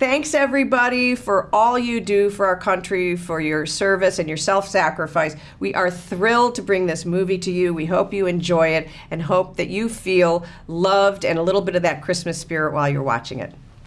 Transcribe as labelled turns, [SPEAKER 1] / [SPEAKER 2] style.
[SPEAKER 1] Thanks, everybody, for all you do for our country, for your service and your self sacrifice. We are thrilled to bring this movie to you. We hope you enjoy it and hope that you feel loved and a little bit of that Christmas spirit while you're watching it.